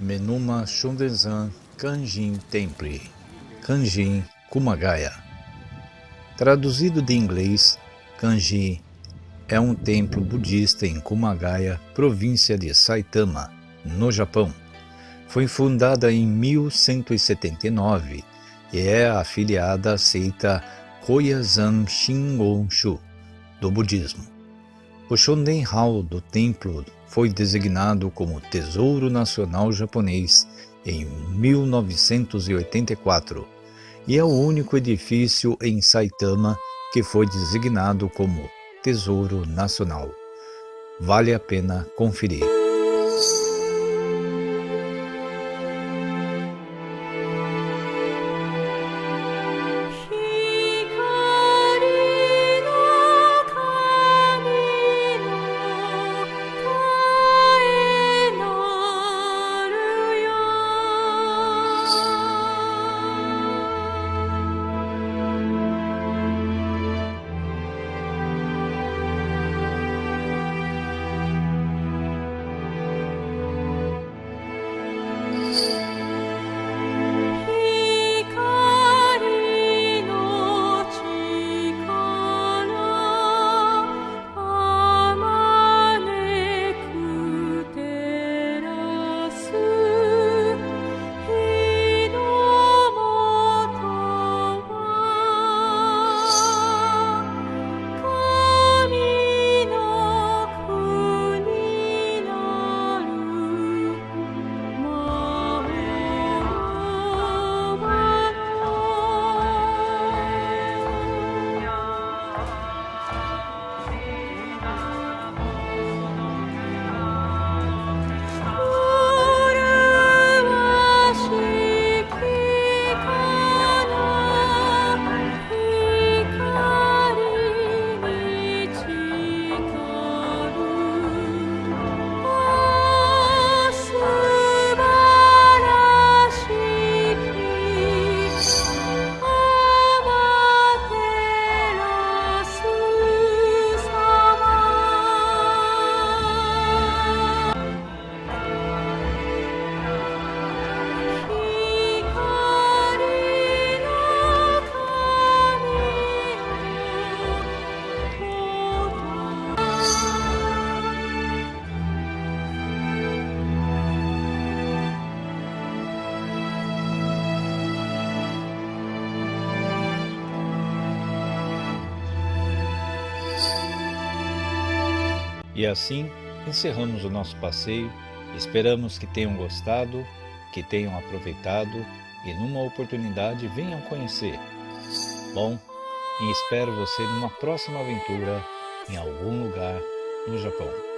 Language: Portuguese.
Menuma Shundenzan Kanjin Temple, Kanjin Kumagaya. Traduzido de inglês, Kanji é um templo budista em Kumagaya, província de Saitama, no Japão. Foi fundada em 1179 e é afiliada à seita Koyazan Shingonshu do budismo. O Shonden Hall do templo foi designado como Tesouro Nacional Japonês em 1984 e é o único edifício em Saitama que foi designado como Tesouro Nacional. Vale a pena conferir. E assim encerramos o nosso passeio. Esperamos que tenham gostado, que tenham aproveitado e numa oportunidade venham conhecer. Bom, e espero você numa próxima aventura em algum lugar no Japão.